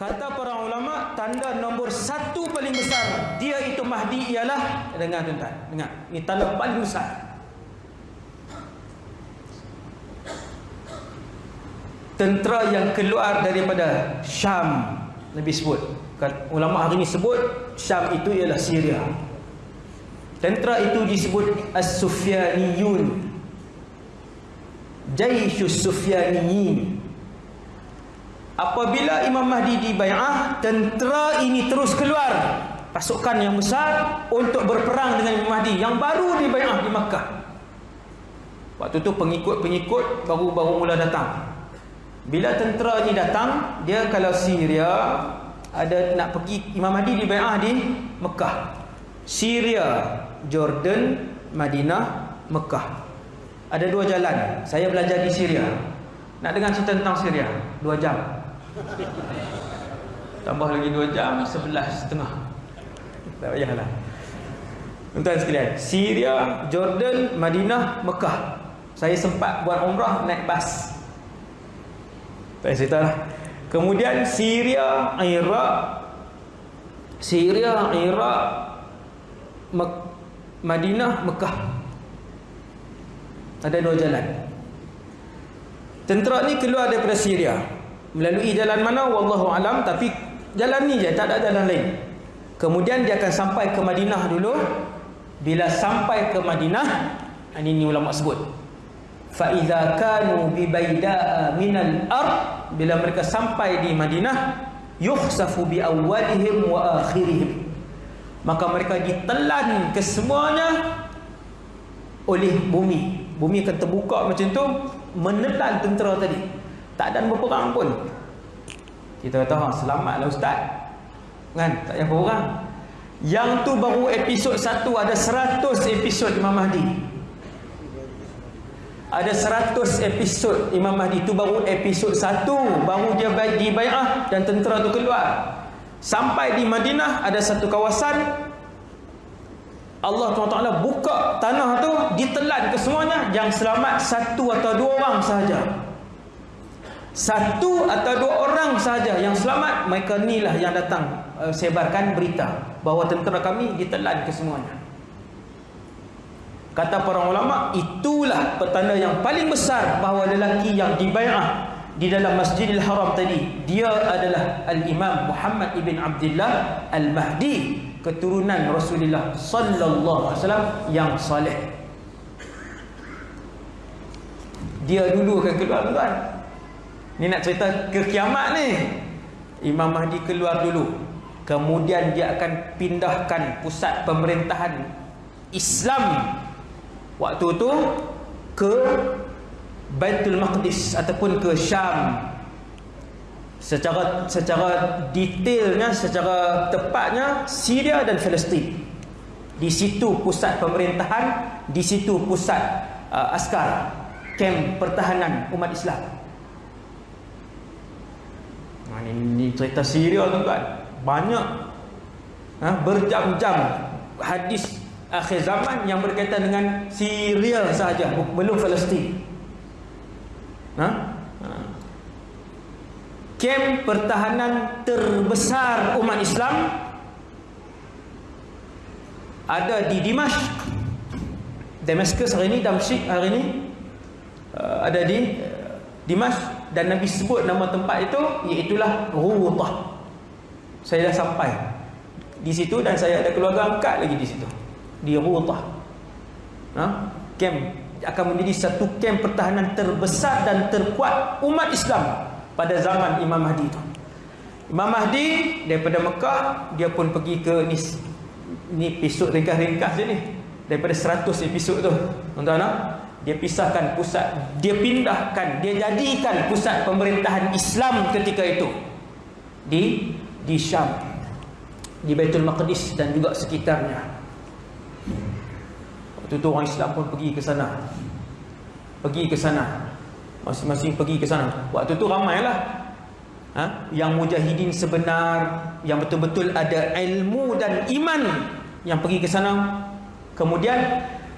Kata para ulama, tanda nombor satu paling besar dia itu Mahdi ialah dengar tuan-tuan, dengar. Ini tanda paling besar. Tentera yang keluar daripada Syam Nabi sebut. Ulama hari ini sebut Syam itu ialah Syria. Tentera itu disebut As-Sufyaniyun. Jaisus Sufyaniyin. Apabila Imam Mahdi dibai'ah, tentera ini terus keluar. Pasukan yang besar untuk berperang dengan Imam Mahdi yang baru dibai'ah di Makkah. Waktu tu pengikut-pengikut baru-baru mula datang. Bila tentera ini datang, dia kalau Syria ada nak pergi Imam Mahdi dibai'ah di Mekah. Syria, Jordan, Madinah, Mekah. Ada dua jalan. Saya belajar di Syria. Nak dengar cerita tentang Syria? Dua jam. Tambah lagi 2 jam 11 setengah. Tak payahlah. Tuan-tuan sekalian Syria, Jordan, Madinah, Mekah. Saya sempat buat umrah naik bas. Tak cerita lah. Kemudian Syria, Iraq. Syria, Iraq Mek Madinah, Mekah. Ada dua jalan. Tentera ni keluar daripada Syria melalui jalan mana? Wallahu alam. Tapi jalan ni je tak ada jalan lain. Kemudian dia akan sampai ke Madinah dulu. Bila sampai ke Madinah ini ni ulama sebut. Fa iza kanu bi baidaa minal ard. Bila mereka sampai di Madinah yukhsafu bi awwalihim wa akhirihim. Maka mereka ditelan kesemuanya oleh bumi. Bumi akan terbuka macam tu menelan tentera tadi tak ada berperang pun. Kita kata ha, selamatlah ustaz. Kan? Tak payah berperang. Yang tu baru episod satu ada seratus episod Imam Mahdi. Ada seratus episod Imam Mahdi. Tu baru episod satu baru dia di bay'ah dan tentera tu keluar. Sampai di Madinah ada satu kawasan Allah SWT buka tanah tu ditelan ke semuanya yang selamat satu atau dua orang sahaja satu atau dua orang saja yang selamat mereka inilah yang datang uh, sebarkan berita bahawa tentera kami ditelan ke semuanya kata para ulama itulah petanda yang paling besar bahawa lelaki yang dibai'ah di dalam Masjidil Haram tadi dia adalah Al-Imam Muhammad ibn Abdullah Al-Mahdi keturunan Rasulullah sallallahu alaihi wasallam yang saleh dia dulu akan keluar tuan Ni nak cerita ke kiamat ni. Imam Mahdi keluar dulu. Kemudian dia akan pindahkan pusat pemerintahan Islam waktu tu ke Baitul Maqdis ataupun ke Syam. Secara secara detailnya, secara tepatnya Syria dan Palestin. Di situ pusat pemerintahan, di situ pusat uh, askar, kem pertahanan umat Islam. Ha, ini, ini cerita Syria tuan-tuan. Banyak ha, berjam-jam hadis akhir zaman yang berkaitan dengan Syria sahaja, belum Palestin. Ha? ha? Kem pertahanan terbesar umat Islam ada di Dimash Damascus hari ini Damsyik hari ini uh, ada di uh, Dimash dan Nabi sebut nama tempat itu iaitulah Rutah. Saya dah sampai di situ dan saya ada keluarga angkat lagi di situ. Di Rutah. Ha? Kem akan menjadi satu kem pertahanan terbesar dan terkuat umat Islam pada zaman Imam Mahdi itu. Imam Mahdi daripada Mekah dia pun pergi ke ni ni episod ringkas-ringkas je ni daripada 100 episod tu. Tuan-tuan, dia pisahkan pusat dia pindahkan dia jadikan pusat pemerintahan Islam ketika itu. Di di Syam di Baitul Maqdis dan juga sekitarnya. Waktu itu orang Islam pun pergi ke sana. Pergi ke sana. Masing-masing pergi ke sana. Waktu itu ramailah. Ha? yang mujahidin sebenar yang betul-betul ada ilmu dan iman yang pergi ke sana. Kemudian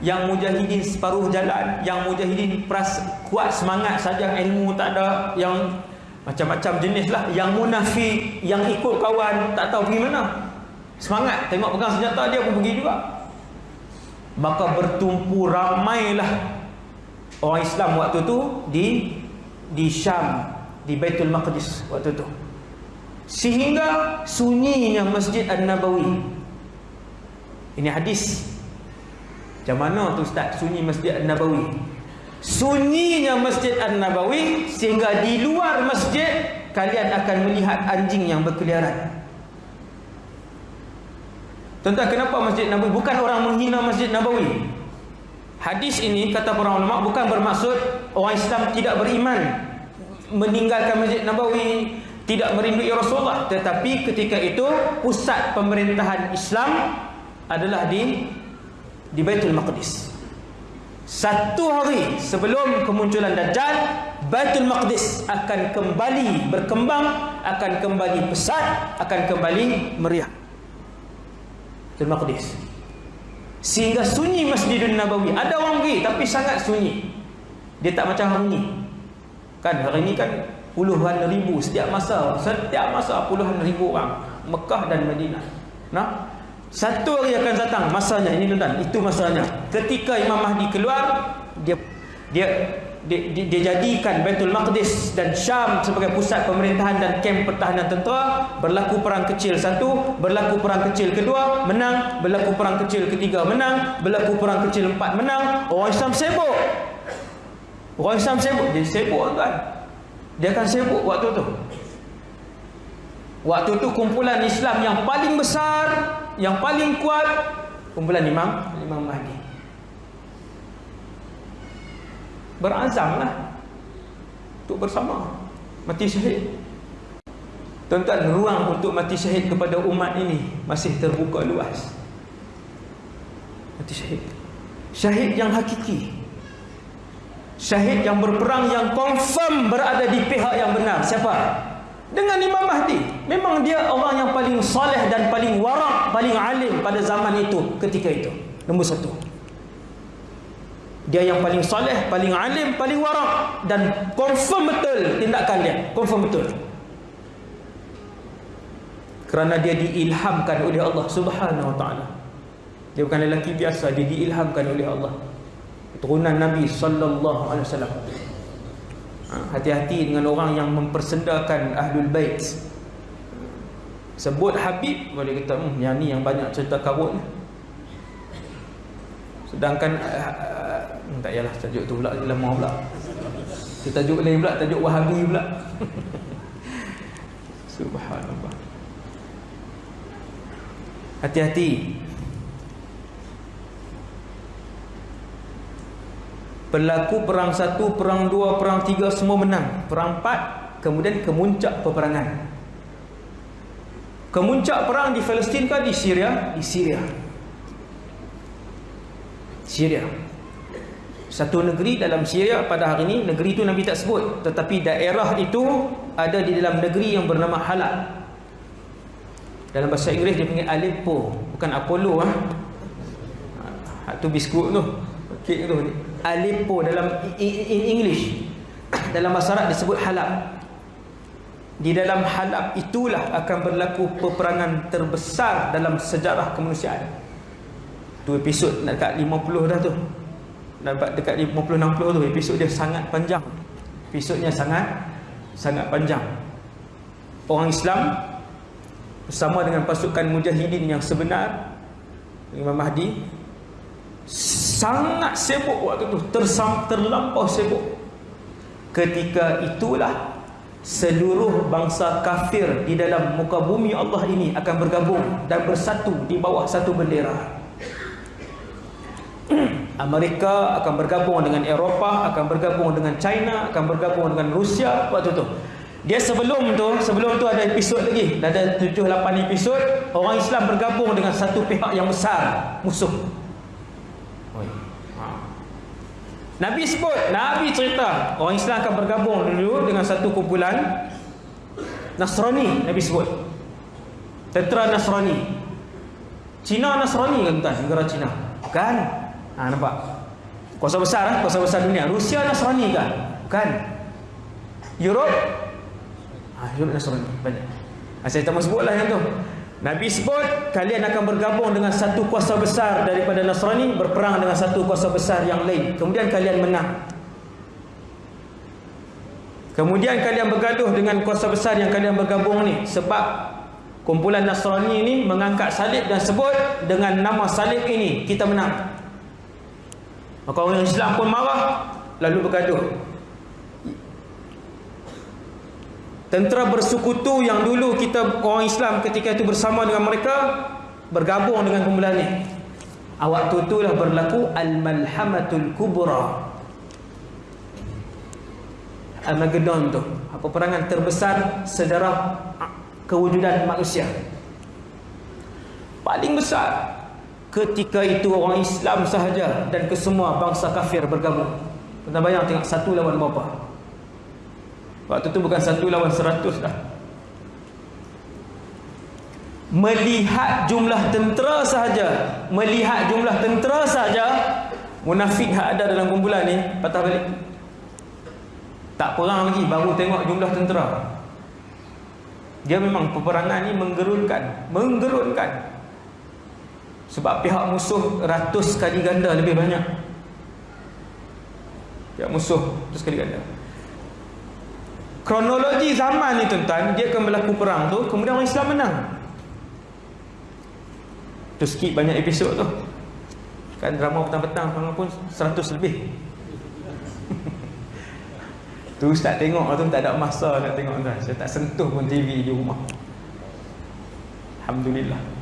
yang mujahidin separuh jalan yang mujahidin peras, kuat semangat saja ilmu tak ada yang macam-macam jenis lah. Yang munafik yang ikut kawan tak tahu pergi mana. Semangat tengok pegang senjata dia pun pergi juga. Maka bertumpu ramailah orang Islam waktu tu di di Syam di Baitul Maqdis waktu tu. Sehingga sunyinya Masjid An-Nabawi. Ini hadis macam mana tu Ustaz? Sunyi Masjid An-Nabawi. Sunyinya Masjid An-Nabawi sehingga di luar masjid kalian akan melihat anjing yang berkeliaran. Tuan-tuan kenapa Masjid Nabawi? Bukan orang menghina Masjid Nabawi. Hadis ini kata para ulama bukan bermaksud orang Islam tidak beriman meninggalkan Masjid Nabawi tidak merindui Rasulullah. Tetapi ketika itu pusat pemerintahan Islam adalah di di Baitul Maqdis. Satu hari sebelum kemunculan Dajjal Baitul Maqdis akan kembali berkembang akan kembali pesat akan kembali meriah. Baitul Maqdis. Sehingga sunyi Masjidun Nabawi. Ada orang pergi tapi sangat sunyi. Dia tak macam hari ni. Kan hari ni kan puluhan ribu setiap masa. Setiap masa puluhan ribu orang. Mekah dan Madinah. Nah satu hari akan datang masanya. Ini tuan itu masanya. Ketika Imam Mahdi keluar dia dia dia, dia, dia jadikan Baitul Maqdis dan Syam sebagai pusat pemerintahan dan kem pertahanan tentera. Berlaku perang kecil satu berlaku perang kecil kedua menang. Berlaku perang kecil ketiga menang. Berlaku perang kecil empat menang. Orang Islam sibuk. Orang Islam sibuk. Dia sibuk tuan dia akan sibuk waktu tu. Waktu tu kumpulan Islam yang paling besar yang paling kuat kumpulan Imam Imam Mahdi. Berazamlah untuk bersama mati syahid. Tuan-tuan, ruang untuk mati syahid kepada umat ini masih terbuka luas. Mati syahid. Syahid yang hakiki. Syahid yang berperang yang confirm berada di pihak yang benar. Siapa? Dengan Imam Mahdi memang dia orang yang paling soleh dan paling warak paling alim pada zaman itu ketika itu. Nombor satu. Dia yang paling soleh paling alim paling warak dan confirm betul tindakan dia. Confirm betul. Kerana dia diilhamkan oleh Allah subhanahu wa ta'ala. Dia bukan lelaki biasa dia diilhamkan oleh Allah. Turunan Nabi sallallahu alaihi wasallam hati-hati dengan orang yang mempersendakan Ahlul Bait. Sebut Habib Boleh kata hmm, Yang ni yang banyak cerita kabut Sedangkan uh, uh, Tak yalah tajuk tu pula Lama pula. Kita tajuk lain pula Tajuk Wahabi pula. Subhanallah. Hati-hati Berlaku perang satu, perang dua, perang tiga semua menang. Perang empat, kemudian kemuncak peperangan. Kemuncak perang di Palestin ke di Syria? Di Syria. Syria. Satu negeri dalam Syria pada hari ini, negeri itu Nabi tak sebut. Tetapi daerah itu ada di dalam negeri yang bernama Halab. Dalam bahasa Inggeris dia panggil Aleppo. Bukan Apollo. Ha? Itu biskut tu. Kek tu. Aleppo dalam in English dalam bahasa Arab disebut Halab. Di dalam Halab itulah akan berlaku peperangan terbesar dalam sejarah kemanusiaan. Tu episod dekat 50 dah tu. Dapat dekat 50-60 tu episod dia sangat panjang. Episodnya sangat sangat panjang. Orang Islam bersama dengan pasukan mujahidin yang sebenar Imam Mahdi sangat sibuk waktu tu. Tersam, terlampau sibuk. Ketika itulah seluruh bangsa kafir di dalam muka bumi Allah ini akan bergabung dan bersatu di bawah satu bendera. Amerika akan bergabung dengan Eropah akan bergabung dengan China akan bergabung dengan Rusia waktu tu. Dia sebelum tu sebelum tu ada episod lagi. Ada 7 8 episod orang Islam bergabung dengan satu pihak yang besar musuh Nabi sebut, Nabi cerita orang Islam akan bergabung dulu dengan satu kumpulan Nasrani, Nabi sebut. Tentera Nasrani. Cina Nasrani kan tuan, negara Cina. Kan? Ha nampak. Kuasa besar ah, kuasa besar dunia. Rusia Nasrani kan? Kan? Europe ha, sebut Nasrani banyak ha, saya tak mahu sebutlah yang tu Nabi sebut kalian akan bergabung dengan satu kuasa besar daripada Nasrani berperang dengan satu kuasa besar yang lain. Kemudian kalian menang. Kemudian kalian bergaduh dengan kuasa besar yang kalian bergabung ni. Sebab kumpulan Nasrani ini mengangkat salib dan sebut dengan nama salib ini kita menang. Maka orang Islam pun marah lalu bergaduh Tentera bersekutu yang dulu kita orang Islam ketika itu bersama dengan mereka bergabung dengan kumpulan ini. Waktu itulah berlaku al-malhamatul kubra. Armageddon tu. Apa perangan terbesar sejarah kewujudan manusia. Paling besar ketika itu orang Islam sahaja dan kesemua bangsa kafir bergabung. Pernah bayang tengok satu lawan berapa? Waktu tu bukan satu lawan seratus dah. Melihat jumlah tentera sahaja, melihat jumlah tentera sahaja, munafik yang ada dalam kumpulan ni patah balik. Tak perang lagi, baru tengok jumlah tentera. Dia memang peperangan ni menggerunkan, menggerunkan. Sebab pihak musuh ratus kali ganda lebih banyak. Pihak musuh ratus kali ganda kronologi zaman ni tuan-tuan dia akan berlaku perang tu kemudian orang Islam menang. Tu skip banyak episod tu. Kan drama petang-petang pun 100 lebih. Tu ustaz tengok tu tak ada masa nak tengok tuan saya tak sentuh pun TV di rumah. Alhamdulillah